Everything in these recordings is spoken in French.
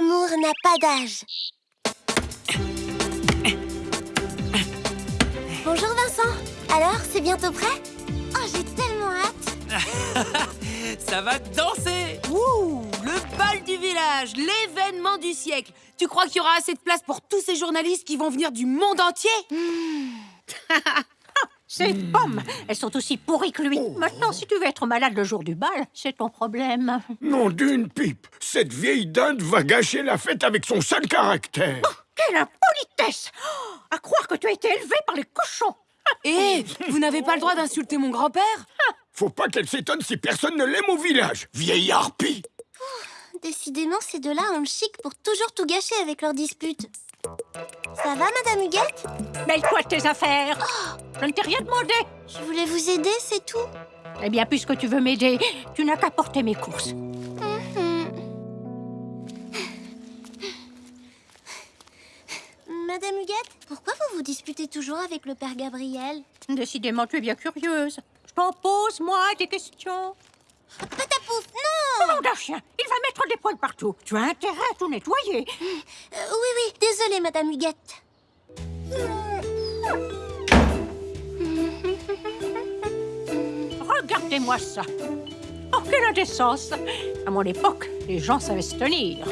L'amour n'a pas d'âge. Bonjour Vincent. Alors, c'est bientôt prêt? Oh, j'ai tellement hâte. Ça va danser Ouh, le bal du village, l'événement du siècle. Tu crois qu'il y aura assez de place pour tous ces journalistes qui vont venir du monde entier? Ces pommes, elles sont aussi pourries que lui. Maintenant, si tu veux être malade le jour du bal, c'est ton problème. Non d'une pipe. Cette vieille dinde va gâcher la fête avec son sale caractère. Quelle impolitesse. Oh, À croire que tu as été élevé par les cochons. Eh, vous n'avez pas le droit d'insulter mon grand-père. Faut pas qu'elle s'étonne si personne ne l'aime au village Vieille harpie. Décidément, ces deux-là ont le chic pour toujours tout gâcher avec leurs disputes. Ça va, Madame Huguette? Mêle-toi de tes affaires Je ne t'ai rien demandé Je voulais vous aider, c'est tout. Eh bien, puisque tu veux m'aider, tu n'as qu'à porter mes courses. Madame Huguette, pourquoi vous vous disputez toujours avec le père Gabriel? Décidément, tu es bien curieuse. Je t'en pose, moi, des questions. Patapouf, non Nom d'un chien, il va mettre des poils partout. Tu as intérêt à tout nettoyer. Euh, Oui, oui, désolée, Madame Huguette. Regardez-moi ça. Oh, quelle indécence À mon époque, les gens savaient se tenir.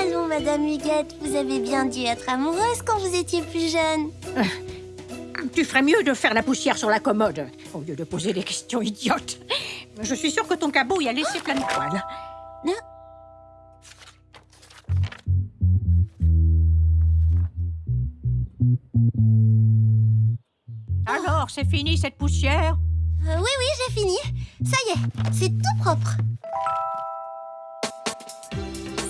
Allons, Madame Huguette, vous avez bien dû être amoureuse quand vous étiez plus jeune. Tu ferais mieux de faire la poussière sur la commode, au lieu de poser des questions idiotes. Je suis sûre que ton cabot y a laissé plein de poils. Non. Alors, c'est fini cette poussière? Euh, oui, oui, j'ai fini. Ça y est, c'est tout propre.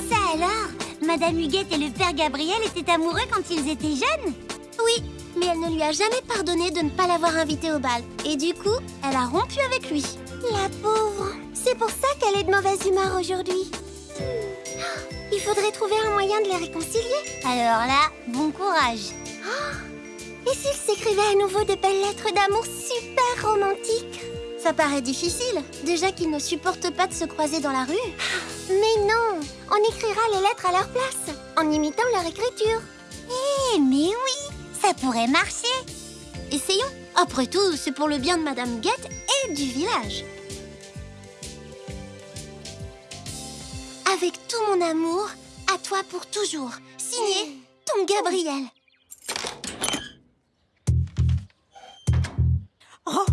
Ça alors? Madame Huguette et le père Gabriel étaient amoureux quand ils étaient jeunes? Oui, mais elle ne lui a jamais pardonné de ne pas l'avoir invité au bal. Et du coup, elle a rompu avec lui. La pauvre C'est pour ça qu'elle est de mauvaise humeur aujourd'hui. Il faudrait trouver un moyen de les réconcilier. Alors là, bon courage. Et s'ils s'écrivaient à nouveau de belles lettres d'amour super romantiques? Ça paraît difficile, déjà qu'ils ne supportent pas de se croiser dans la rue. Mais non, on écrira les lettres à leur place, en imitant leur écriture. Eh, mais oui, ça pourrait marcher. Essayons. Après tout, c'est pour le bien de Madame Guette et du village. Avec tout mon amour, à toi pour toujours. Signé, ton Gabriel. Oh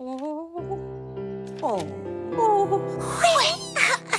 Oh Oh Oh.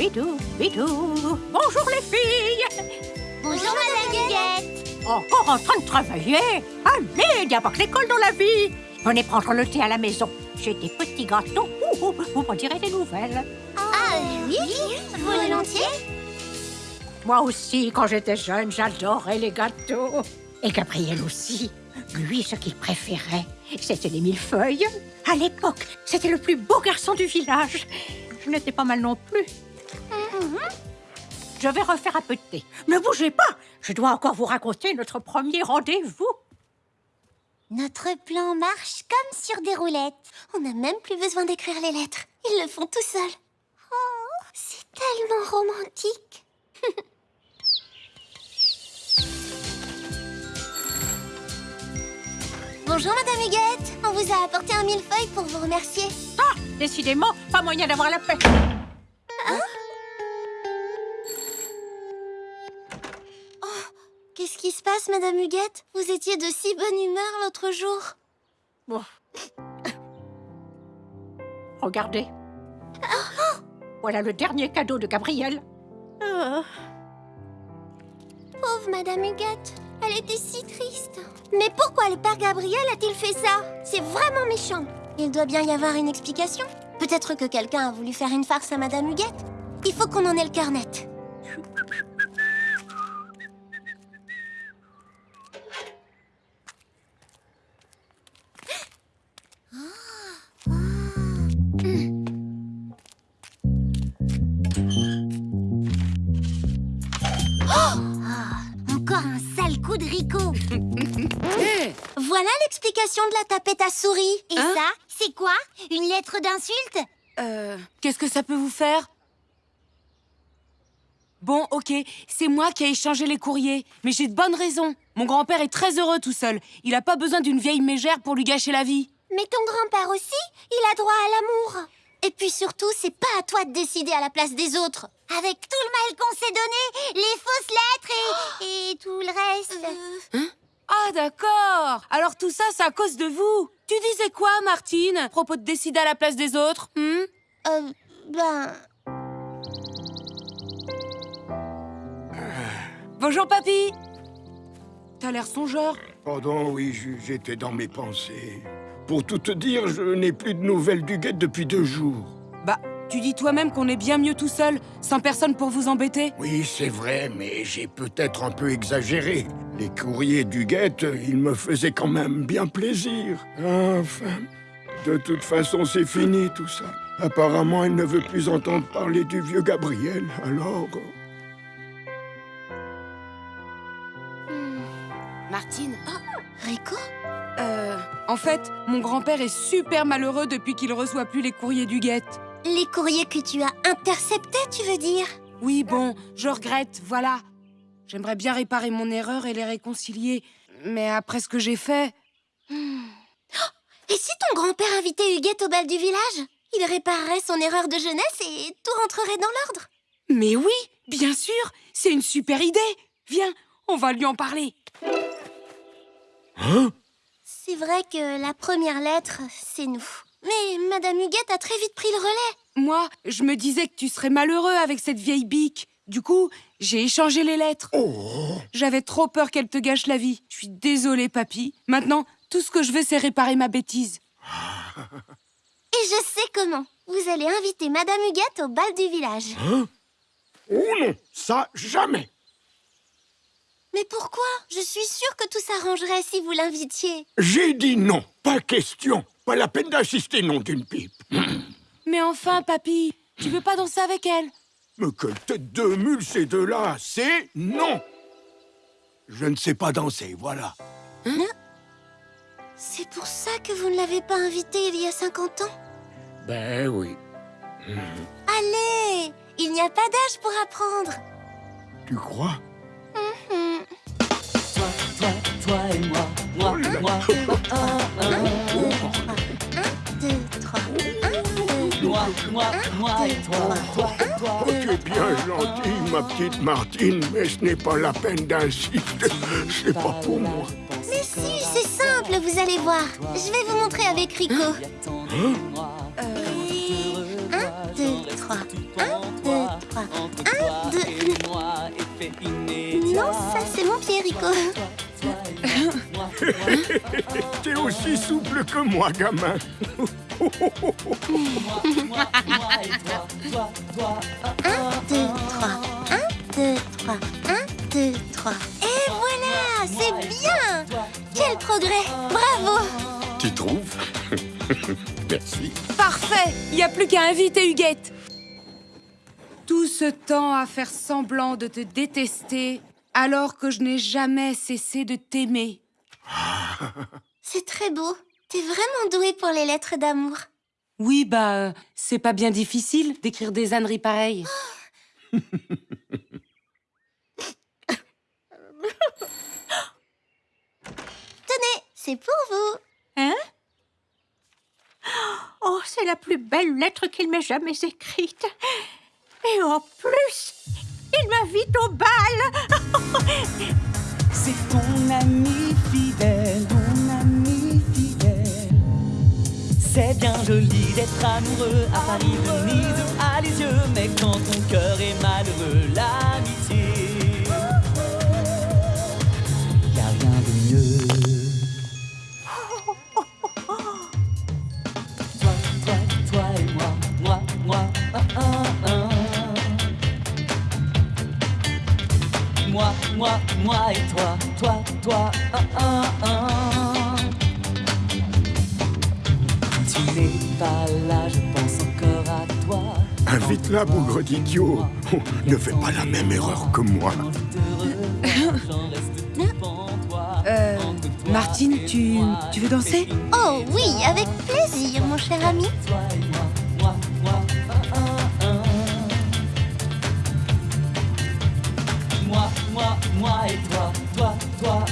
bidou, bidou. Bonjour les filles Bonjour Madame Huguette. Encore en train de travailler Allez, il n'y a pas que l'école dans la vie Venez prendre le thé à la maison. J'ai des petits gâteaux. Ouh, ouh, vous m'en direz des nouvelles. Ah oui, volontiers. Moi aussi, quand j'étais jeune, j'adorais les gâteaux. Et Gabriel aussi. Lui, ce qu'il préférait, c'était les millefeuilles. À l'époque, c'était le plus beau garçon du village. Je n'étais pas mal non plus. Je vais refaire un peu de thé. Ne bougez pas Je dois encore vous raconter notre premier rendez-vous. Notre plan marche comme sur des roulettes. On n'a même plus besoin d'écrire les lettres. Ils le font tout seuls. Oh, c'est tellement romantique. Bonjour Madame Huguette. On vous a apporté un millefeuille pour vous remercier. Ah, décidément, pas moyen d'avoir la paix. Qu'est-ce passe Madame Huguette? Vous étiez de si bonne humeur l'autre jour. Bon. Regardez. Voilà le dernier cadeau de Gabriel. Pauvre pauvre Madame Huguette. Elle était si triste. Mais pourquoi le père Gabriel a-t-il fait ça? C'est vraiment méchant. Il doit bien y avoir une explication. Peut-être que quelqu'un a voulu faire une farce à Madame Huguette. Il faut qu'on en ait le cœur net. Voilà l'explication de la tapette à souris. Et Hein ça, c'est quoi? Une lettre d'insulte? Euh, qu'est-ce que ça peut vous faire? Bon, ok, c'est moi qui ai échangé les courriers, mais j'ai de bonnes raisons. Mon grand-père est très heureux tout seul. Il a pas besoin d'une vieille mégère pour lui gâcher la vie. Mais ton grand-père aussi, il a droit à l'amour. Et puis surtout, c'est pas à toi de décider à la place des autres. Avec tout le mal qu'on s'est donné, les fausses lettres et, et tout le reste. Ah, d'accord Alors tout ça, c'est à cause de vous Tu disais quoi, Martine, à propos de décider à la place des autres hmm? Euh, ben... Bonjour, papy T'as l'air songeur. Pardon, oui, j'étais dans mes pensées. Pour tout te dire, je n'ai plus de nouvelles du guet depuis deux jours. Bah, tu dis toi-même qu'on est bien mieux tout seul, sans personne pour vous embêter. Oui, c'est vrai, mais j'ai peut-être un peu exagéré. Les courriers du guette, ils me faisaient quand même bien plaisir. Enfin, de toute façon, c'est fini tout ça. Apparemment, elle ne veut plus entendre parler du vieux Gabriel, alors... Martine Rico Euh, en fait, mon grand-père est super malheureux depuis qu'il reçoit plus les courriers du guette. Les courriers que tu as interceptés, tu veux dire? Oui, bon, je regrette, voilà. J'aimerais bien réparer mon erreur et les réconcilier, mais après ce que j'ai fait... Et si ton grand-père invitait Huguette au bal du village? Il réparerait son erreur de jeunesse et tout rentrerait dans l'ordre. Mais oui, bien sûr, c'est une super idée. Viens, on va lui en parler. C'est vrai que la première lettre, c'est nous. Mais Madame Huguette a très vite pris le relais. Moi, je me disais que tu serais malheureux avec cette vieille bique. Du coup, j'ai échangé les lettres. Oh J'avais trop peur qu'elle te gâche la vie. Je suis désolée, papy. Maintenant, tout ce que je veux, c'est réparer ma bêtise. Et je sais comment. Vous allez inviter Madame Huguette au bal du village. Oh non, ça, jamais Mais pourquoi? Je suis sûre que tout s'arrangerait si vous l'invitiez. J'ai dit non, pas question. Pas la peine d'insister, non d'une pipe. Mais enfin, papy, tu veux pas danser avec elle? Mais quelle tête de mule ces deux-là C'est non Je ne sais pas danser, voilà. C'est pour ça que vous ne l'avez pas invitée il y a 50 ans Ben oui. Allez Il n'y a pas d'âge pour apprendre. Tu crois? Toi, toi et moi, moi, deux, moi, moi, moi et toi, toi, toi. Oh, tu es bien gentille, ma petite Martine, mais ce n'est pas la peine d'insister. C'est pas pour moi. Mais si, c'est simple, vous allez voir. Je vais vous montrer avec Rico. Attendez-moi, Un, deux, trois. Un, deux, trois. Un, deux. et. Non, ça c'est mon pied, Rico. T'es aussi souple que moi, gamin. Un, deux, trois. Un, deux, trois. Un, deux, trois. Et voilà, c'est bien. Quel progrès. Bravo. Tu trouves? Merci. Parfait Il n'y a plus qu'à inviter Huguette. Tout ce temps à faire semblant de te détester, alors que je n'ai jamais cessé de t'aimer. C'est très beau. T'es vraiment doué pour les lettres d'amour. Oui, bah, euh, c'est pas bien difficile d'écrire des âneries pareilles. Tenez, c'est pour vous. Hein? Oh, c'est la plus belle lettre qu'il m'ait jamais écrite. Et en plus, il m'invite au bal. C'est ton ami fidèle, C'est bien joli d'être amoureux à Paris, Venise, à yeux, mais quand ton cœur est malheureux, l'amitié. Y a rien de mieux. Toi, toi, toi et moi, moi, moi. Moi, moi, moi et toi, toi, toi, un, un. Invite-la, bougre d'idiot. Oh, ne fais pas la même erreur que moi. Euh, Martine, tu, tu veux danser? Oh oui, avec plaisir, mon cher ami. Moi, moi, moi et toi, toi, toi,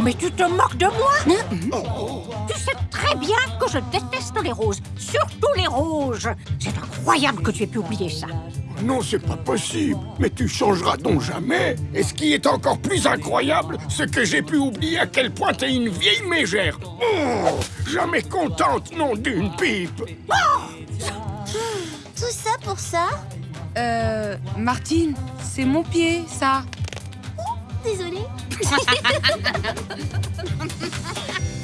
Non mais tu te moques de moi Tu sais très bien que je déteste les roses, surtout les rouges. C'est incroyable que tu aies pu oublier ça. Non, c'est pas possible. Mais tu changeras donc jamais. Et ce qui est encore plus incroyable, c'est que j'ai pu oublier à quel point t'es une vieille mégère. Oh, jamais contente, non d'une pipe. Tout ça pour ça Euh, Martine, c'est mon pied, ça. Désolée.